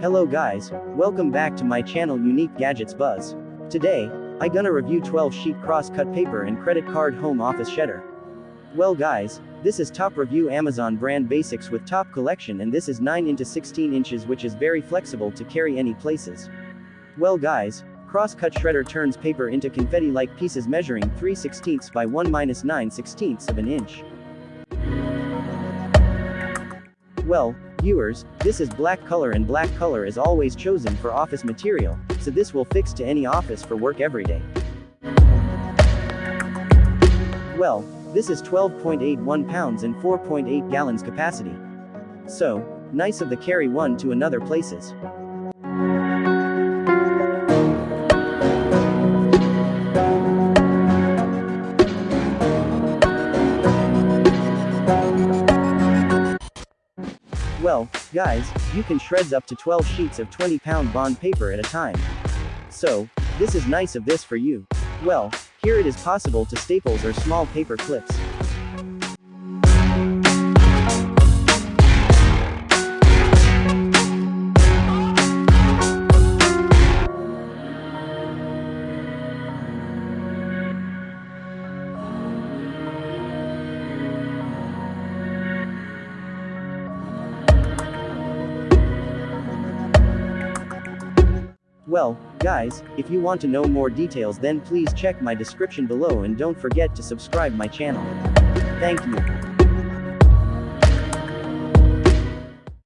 Hello guys, welcome back to my channel Unique Gadgets Buzz. Today, I gonna review 12 sheet cross cut paper and credit card home office shredder. Well guys, this is top review Amazon brand basics with top collection and this is 9 into 16 inches which is very flexible to carry any places. Well guys, cross cut shredder turns paper into confetti like pieces measuring 3 16ths by 1 minus 9 16ths of an inch. Well, viewers, this is black color and black color is always chosen for office material, so this will fix to any office for work every day. Well, this is 12.81 pounds and 4.8 gallons capacity. So, nice of the carry one to another places. Well, guys, you can shreds up to 12 sheets of 20 pound bond paper at a time. So, this is nice of this for you. Well, here it is possible to staples or small paper clips. Well, guys, if you want to know more details then please check my description below and don't forget to subscribe my channel. Thank you.